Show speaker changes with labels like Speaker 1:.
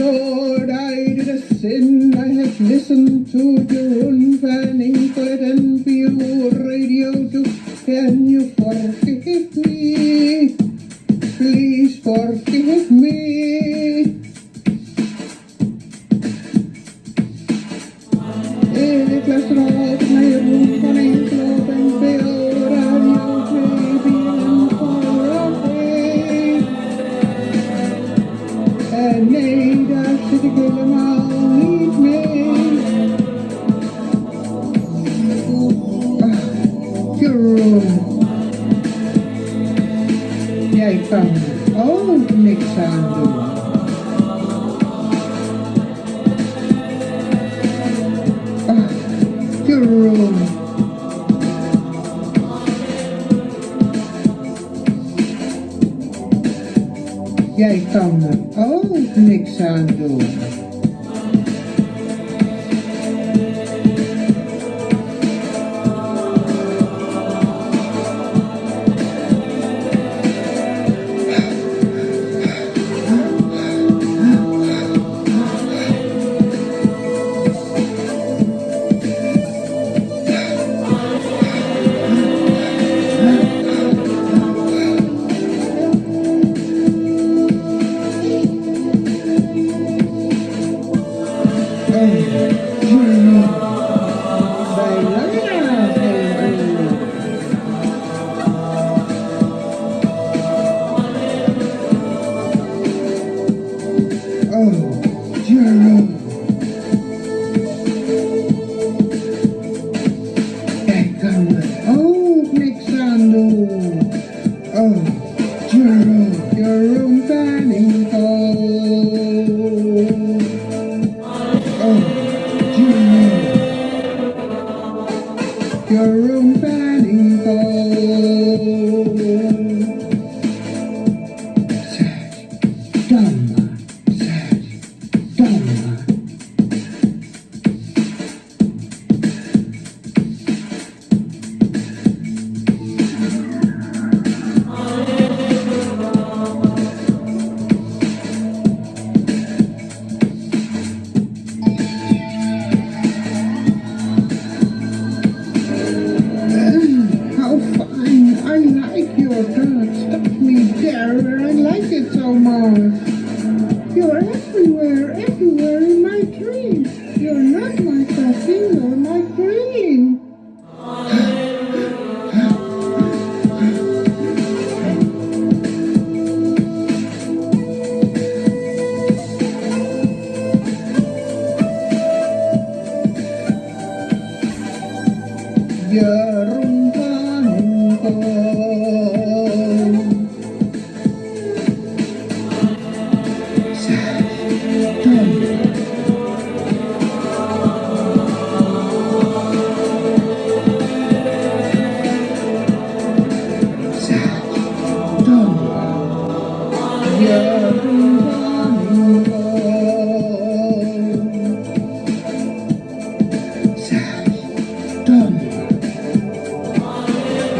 Speaker 1: Lord, I did a sin. I have listened to your foot and your radio too. Can you forgive me? Please forgive me. Baby and away. All need me. Ah, Your Jag fann old Nick Sandu. Ah, jij kan er ook niks aan doen. em Đầy lấy everywhere, everywhere in my dreams. You're not my coffee, you're my cream. Yarumpan